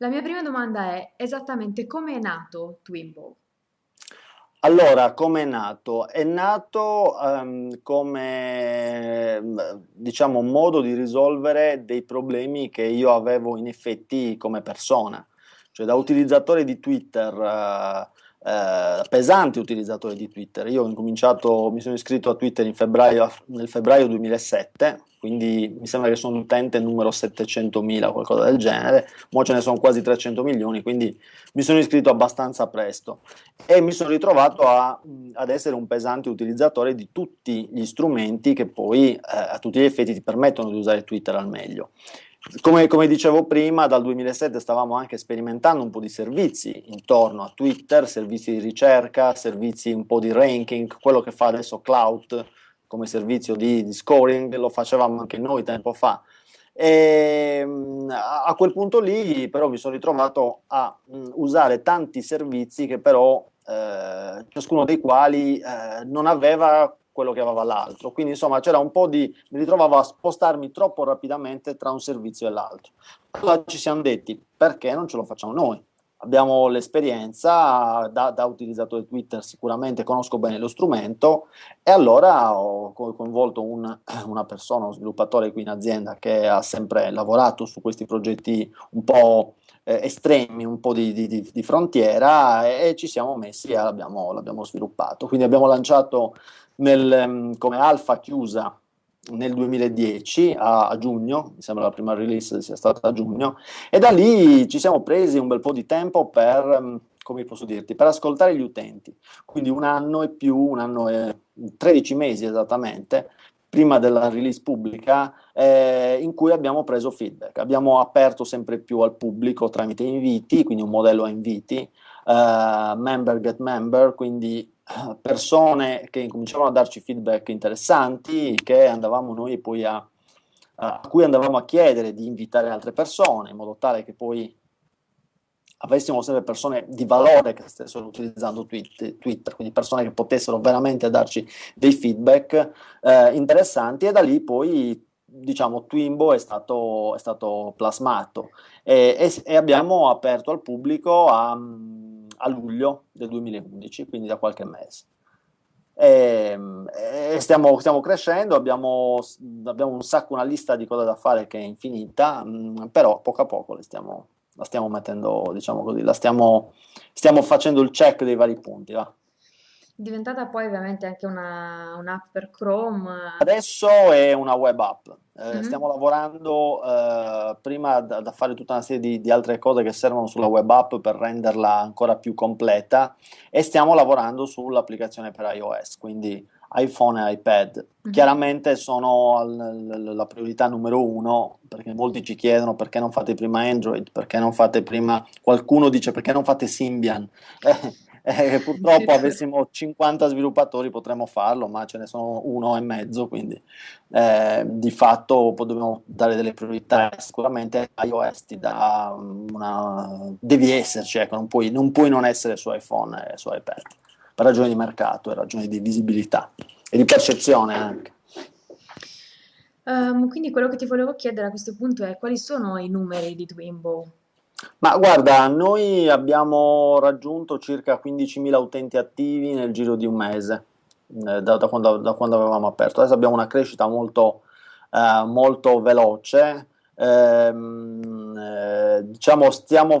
La mia prima domanda è esattamente come è nato Twimbo? Allora, come è nato? È nato ehm, come, diciamo, un modo di risolvere dei problemi che io avevo in effetti come persona. Cioè, da utilizzatore di Twitter, eh, eh, pesante utilizzatore di Twitter, io ho incominciato, mi sono iscritto a Twitter febbraio, nel febbraio 2007, quindi mi sembra che sono utente numero 700.000, qualcosa del genere, ora ce ne sono quasi 300 milioni, quindi mi sono iscritto abbastanza presto. E mi sono ritrovato a, ad essere un pesante utilizzatore di tutti gli strumenti che poi eh, a tutti gli effetti ti permettono di usare Twitter al meglio. Come, come, dicevo prima, dal 2007 stavamo anche sperimentando un po' di servizi intorno a Twitter, servizi di ricerca, servizi un po' di ranking, quello che fa adesso Cloud, come servizio di, di scoring, lo facevamo anche noi tempo fa. E, ehm, a quel punto lì però mi sono ritrovato a mh, usare tanti servizi che però eh, ciascuno dei quali eh, non aveva quello che aveva l'altro. Quindi insomma c'era un po' di mi ritrovavo a spostarmi troppo rapidamente tra un servizio e l'altro. Allora ci siamo detti perché non ce lo facciamo noi? Abbiamo l'esperienza da, da, utilizzatore Twitter, sicuramente conosco bene lo strumento e allora ho coinvolto un, una persona, uno sviluppatore qui in azienda che ha sempre lavorato su questi progetti un po' eh, estremi, un po' di, di, di frontiera e, ci siamo messi e l'abbiamo sviluppato. Quindi abbiamo lanciato nel, come alfa chiusa nel 2010 a, a, giugno, mi sembra la prima release sia stata a giugno, e da lì ci siamo presi un bel po' di tempo per, mm, come posso dirti, per ascoltare gli utenti, quindi un anno e più, un anno e 13 mesi esattamente, prima della release pubblica, eh, in cui abbiamo preso feedback, abbiamo aperto sempre più al pubblico tramite inviti, quindi un modello a inviti, eh, member get member, quindi persone che incominciavano a darci feedback interessanti che andavamo noi poi a, a cui andavamo a chiedere di invitare altre persone in modo tale che poi avessimo sempre persone di valore che stessero utilizzando Twitter, quindi persone che potessero veramente darci dei feedback eh, interessanti e da lì poi diciamo Twimbo è stato, è stato plasmato. E, e, e abbiamo aperto al pubblico a a luglio del 2011, quindi da qualche mese. E, e stiamo, stiamo, crescendo, abbiamo, abbiamo, un sacco, una lista di cose da fare che è infinita, mh, mm, però poco a poco le stiamo, la stiamo mettendo, diciamo così, la stiamo, stiamo facendo il check dei vari punti. Va? Diventata poi ovviamente anche una, un'app per Chrome. Adesso è una web app, eh, mm-hmm. stiamo lavorando eh, prima da, da, fare tutta una serie di, di, altre cose che servono sulla web app per renderla ancora più completa e stiamo lavorando sull'applicazione per iOS, quindi iPhone e iPad. Mm-hmm. Chiaramente sono la priorità numero uno perché molti ci chiedono perché non fate prima Android, perché non fate prima, qualcuno dice perché non fate Symbian. Eh, purtroppo avessimo 50 sviluppatori potremmo farlo, ma ce ne sono uno e mezzo, quindi eh, di fatto dobbiamo dare delle priorità. Sicuramente iOS ti dà una... devi esserci, ecco, non, puoi, non puoi non essere su iPhone e su iPad, per ragioni di mercato e ragioni di visibilità e di percezione anche. Um, quindi quello che ti volevo chiedere a questo punto è quali sono i numeri di Twimbo? Ma guarda, noi abbiamo raggiunto circa 15.000 utenti attivi nel giro di un mese, eh, da, da, quando, da, quando, avevamo aperto. Adesso abbiamo una crescita molto, eh, molto veloce. Ehm, eh, diciamo, stiamo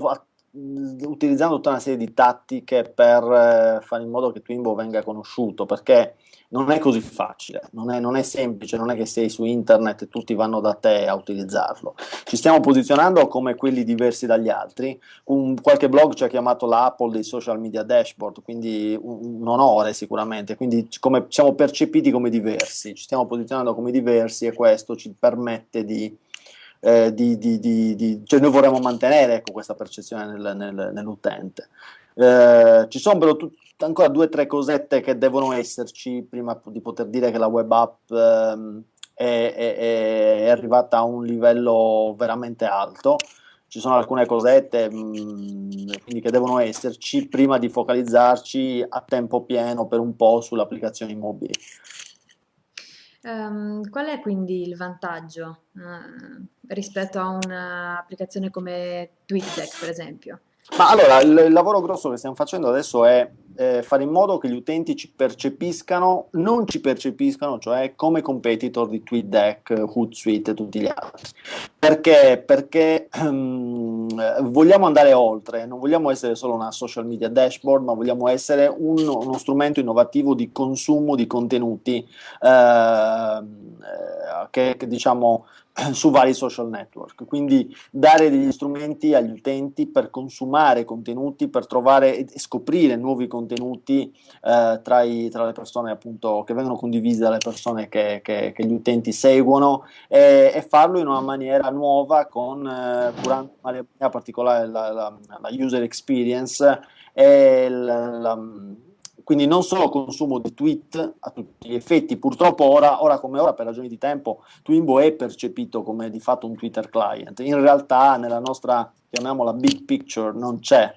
utilizzando tutta una serie di tattiche per eh, fare in modo che Twimbo venga conosciuto, perché non è così facile, non è, non è, semplice, non è che sei su internet e tutti vanno da te a utilizzarlo. Ci stiamo posizionando come quelli diversi dagli altri. Un, qualche blog ci ha chiamato l'Apple dei social media dashboard, quindi un, un onore sicuramente, quindi come, siamo percepiti come diversi, ci stiamo posizionando come diversi e questo ci permette di... Eh, di, di, di cioè noi vorremmo mantenere ecco, questa percezione nel, nel, nell'utente. Eh, ci sono però tutti ancora due o tre cosette che devono esserci prima di poter dire che la web app ehm, è, è, è, arrivata a un livello veramente alto. Ci sono alcune cosette mh, mm, che devono esserci prima di focalizzarci a tempo pieno per un po' sulle applicazioni mobili. Ehm, qual è quindi il vantaggio, eh, rispetto a un'applicazione come TweetDeck, per esempio? Ma allora, il, il lavoro grosso che stiamo facendo adesso è eh, fare in modo che gli utenti ci percepiscano, non ci percepiscano, cioè come competitor di TweetDeck, Hootsuite e tutti gli altri. Perché? Perché um, vogliamo andare oltre, non vogliamo essere solo una social media dashboard, ma vogliamo essere un, uno strumento innovativo di consumo di contenuti eh, che, che diciamo su vari social network, quindi dare degli strumenti agli utenti per consumare contenuti, per trovare e scoprire nuovi contenuti eh, tra, i, tra, le persone appunto che vengono condivisi dalle persone che, che, che gli utenti seguono e, e, farlo in una maniera nuova con eh, curando in maniera particolare la, la, la user experience e la, la quindi non solo consumo di tweet a tutti gli effetti, purtroppo ora, ora, come ora per ragioni di tempo Twimbo è percepito come di fatto un Twitter client, in realtà nella nostra, chiamiamola big picture, non c'è,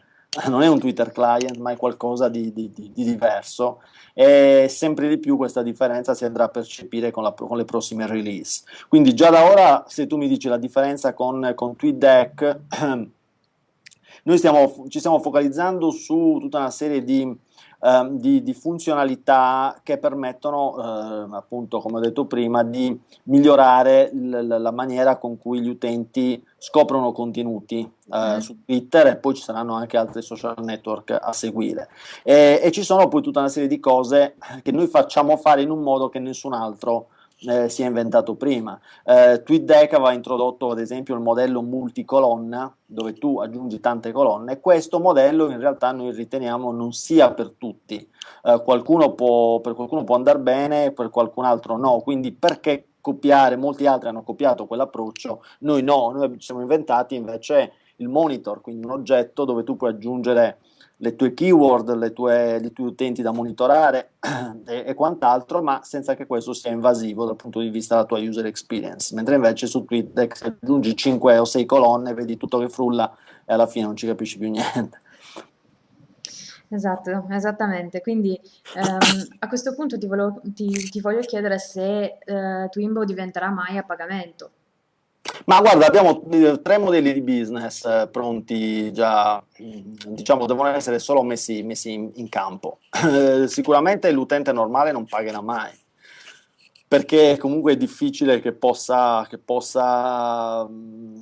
non è un Twitter client ma è qualcosa di, di, di, di, diverso. E sempre di più questa differenza si andrà a percepire con, la, con, le prossime release. Quindi già da ora se tu mi dici la differenza con, con TweetDeck, noi stiamo, ci stiamo focalizzando su tutta una serie di Ehm, di, di, funzionalità che permettono, eh, appunto, come ho detto prima, di migliorare la maniera con cui gli utenti scoprono contenuti eh, mm. su Twitter e poi ci saranno anche altri social network a seguire. E, e ci sono poi tutta una serie di cose che noi facciamo fare in un modo che nessun altro eh, si è inventato prima. Eh, TweetDeck aveva introdotto ad esempio il modello multicolonna dove tu aggiungi tante colonne. Questo modello in realtà noi riteniamo non sia per tutti. Eh, qualcuno può, per qualcuno può andare bene, per qualcun altro no. Quindi perché copiare? Molti altri hanno copiato quell'approccio, noi no, noi ci siamo inventati invece il monitor, quindi un oggetto dove tu puoi aggiungere le tue keyword, le tue, i tuoi utenti da monitorare e, e, quant'altro, ma senza che questo sia invasivo dal punto di vista della tua user experience. Mentre invece su Twitter se aggiungi 5 o 6 colonne, vedi tutto che frulla e alla fine non ci capisci più niente. Esatto, esattamente. Quindi ehm, a questo punto ti, volevo, ti, ti voglio chiedere se eh, Twimbo diventerà mai a pagamento. Ma guarda, abbiamo eh, tre modelli di business eh, pronti già, mm, diciamo, devono essere solo messi, messi in, in, campo. Eh, sicuramente l'utente normale non pagherà mai, perché comunque è difficile che possa, che possa mm,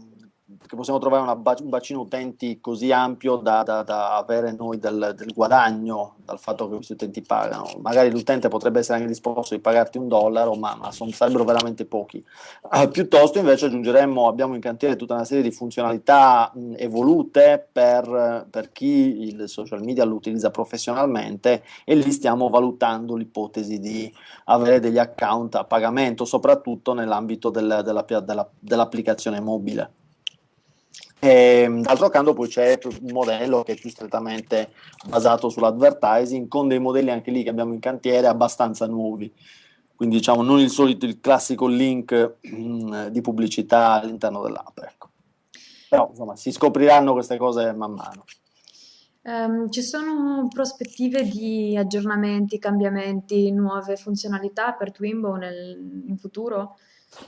che possiamo trovare una, un bacino utenti così ampio da, da, da avere noi del, del, guadagno dal fatto che questi utenti pagano. Magari l'utente potrebbe essere anche disposto di pagarti un dollaro, ma, ma son, sarebbero veramente pochi. Uh, piuttosto invece aggiungeremmo, abbiamo in cantiere tutta una serie di funzionalità mh, evolute per, per chi il social media lo utilizza professionalmente e lì stiamo valutando l'ipotesi di avere degli account a pagamento, soprattutto nell'ambito del, della, della, dell'applicazione mobile. E, d'altro canto poi c'è un modello che è più strettamente basato sull'advertising con dei modelli anche lì che abbiamo in cantiere abbastanza nuovi quindi diciamo non il solito il classico link mh, di pubblicità all'interno dell'app ecco. però insomma si scopriranno queste cose man mano um, ci sono prospettive di aggiornamenti, cambiamenti, nuove funzionalità per Twimbo nel, in futuro?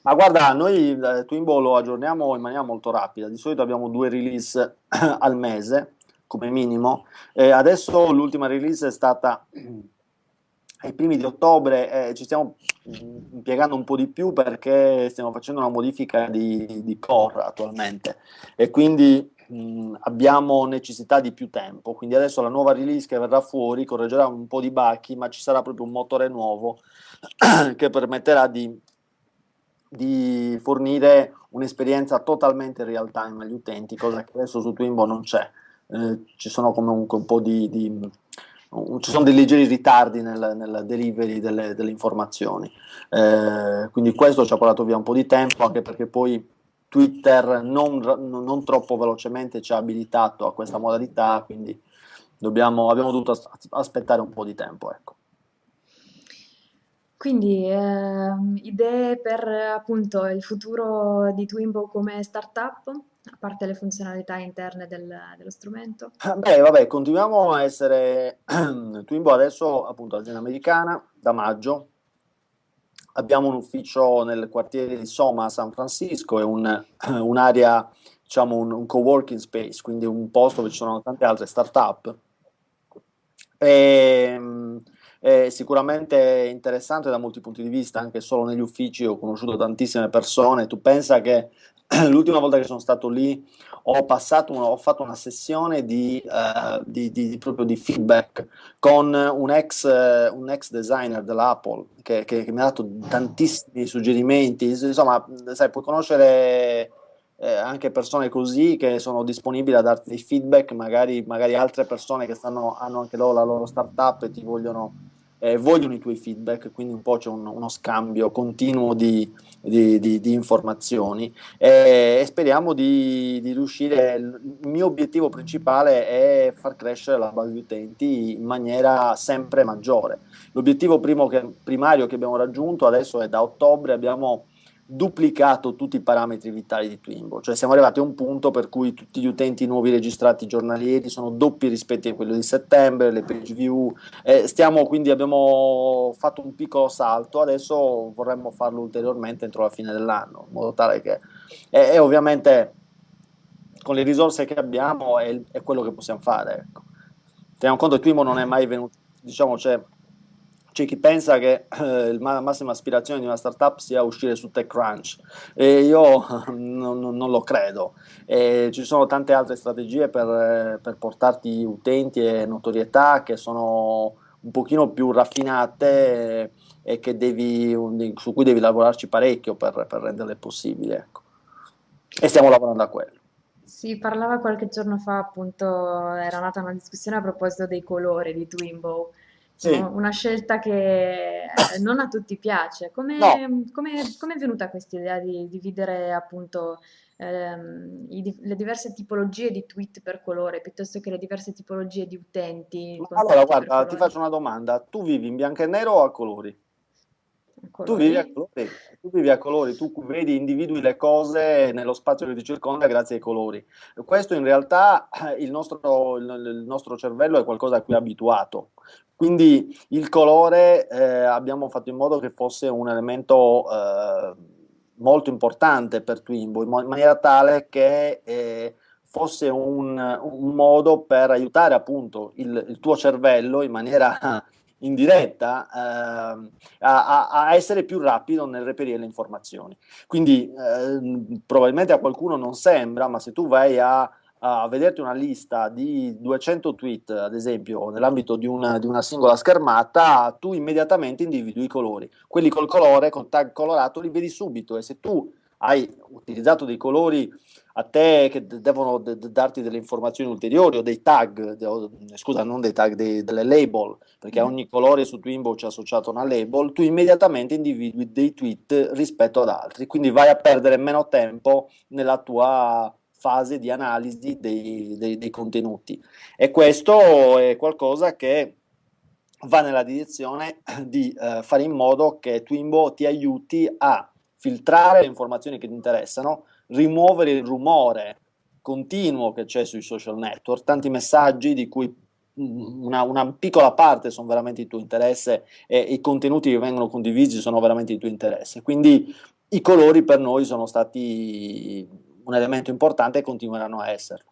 Ma guarda, noi eh, Twimbo lo aggiorniamo in maniera molto rapida, di solito abbiamo due release al mese come minimo, e adesso l'ultima release è stata ai primi di ottobre, eh, ci stiamo impiegando un po' di più perché stiamo facendo una modifica di, di core attualmente. E quindi mh, abbiamo necessità di più tempo, quindi adesso la nuova release che verrà fuori correggerà un po' di bachi, ma ci sarà proprio un motore nuovo che permetterà di di fornire un'esperienza totalmente real time agli utenti, cosa che adesso su Twimbo non c'è. Eh, ci sono comunque un po' di, di um, ci sono dei leggeri ritardi nel, nel delivery delle, delle informazioni. Eh, quindi questo ci ha portato via un po' di tempo, anche perché poi Twitter non, non troppo velocemente ci ha abilitato a questa modalità, quindi dobbiamo, abbiamo dovuto aspettare un po' di tempo. Ecco. Quindi, ehm, idee per appunto il futuro di Twimbo come startup, a parte le funzionalità interne del, dello strumento? Ah, beh, vabbè, continuiamo a essere Twimbo adesso appunto azienda americana da maggio, abbiamo un ufficio nel quartiere di Soma a San Francisco, è un, un'area, diciamo un, un co-working space, quindi un posto dove ci sono tante altre start-up. E, è sicuramente interessante da molti punti di vista, anche solo negli uffici ho conosciuto tantissime persone. Tu pensa che l'ultima volta che sono stato lì ho, passato, ho fatto una sessione di, uh, di, di, proprio di feedback con un ex, uh, un ex designer dell'Apple che, che, che, mi ha dato tantissimi suggerimenti. Insomma, sai, puoi conoscere eh, anche persone così che sono disponibili a darti dei feedback, magari, magari altre persone che stanno, hanno anche loro la loro startup e ti vogliono, eh, vogliono i tuoi feedback, quindi un po' c'è un, uno scambio continuo di, di, di, di informazioni e, e speriamo di, riuscire. Il mio obiettivo principale è far crescere la base di utenti in maniera sempre maggiore. L'obiettivo che, primario che abbiamo raggiunto adesso è da ottobre abbiamo duplicato tutti i parametri vitali di Twimbo, cioè siamo arrivati a un punto per cui tutti gli utenti nuovi registrati giornalieri sono doppi rispetto a quello di settembre, le page view, eh, stiamo quindi abbiamo fatto un piccolo salto, adesso vorremmo farlo ulteriormente entro la fine dell'anno, in modo tale che, e, e ovviamente con le risorse che abbiamo è, è quello che possiamo fare, ecco. Teniamo conto che Twimbo non è mai venuto, diciamo, c'è c'è chi pensa che eh, la massima aspirazione di una startup sia uscire su TechCrunch e io non, non lo credo. E ci sono tante altre strategie per, per, portarti utenti e notorietà che sono un pochino più raffinate e, e devi, su cui devi lavorarci parecchio per, per renderle possibili. Ecco. E stiamo lavorando a quello. Si parlava qualche giorno fa, appunto, era nata una discussione a proposito dei colori di Twinbow sì. una scelta che eh, non a tutti piace. Come, no. come, come è venuta questa idea di dividere appunto ehm, i, le diverse tipologie di tweet per colore piuttosto che le diverse tipologie di utenti? Allora, guarda, ti faccio una domanda. Tu vivi in bianco e nero o a colori? Tu vivi, a colori, tu vivi a colori, tu vedi, individui le cose nello spazio che ti circonda grazie ai colori. Questo in realtà il nostro, il nostro cervello è qualcosa a cui è abituato. Quindi il colore eh, abbiamo fatto in modo che fosse un elemento eh, molto importante per Twimbo, in, in maniera tale che eh, fosse un, un, modo per aiutare appunto il, il tuo cervello in maniera indiretta eh, a, a, essere più rapido nel reperire le informazioni. Quindi eh, probabilmente a qualcuno non sembra, ma se tu vai a, a vederti una lista di 200 tweet, ad esempio, nell'ambito di una, di una singola schermata, tu immediatamente individui i colori. Quelli col colore, col tag colorato, li vedi subito e se tu hai utilizzato dei colori a te che devono darti delle informazioni ulteriori o dei tag, de scusa, non dei tag, dei, delle label, perché mm. ogni colore su Twimbo c'è associato una label, tu immediatamente individui dei tweet rispetto ad altri, quindi vai a perdere meno tempo nella tua fase di analisi dei, dei, dei contenuti. E questo è qualcosa che va nella direzione di eh, fare in modo che Twimbo ti aiuti a filtrare le informazioni che ti interessano, rimuovere il rumore continuo che c'è sui social network, tanti messaggi di cui una, una, piccola parte sono veramente di tuo interesse e i contenuti che vengono condivisi sono veramente di tuo interesse. Quindi i colori per noi sono stati un elemento importante e continueranno a esserlo.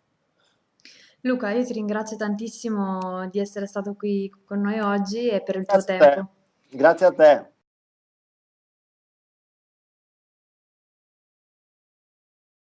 Luca, io ti ringrazio tantissimo di essere stato qui con noi oggi e per il Grazie tuo tempo. Grazie a te.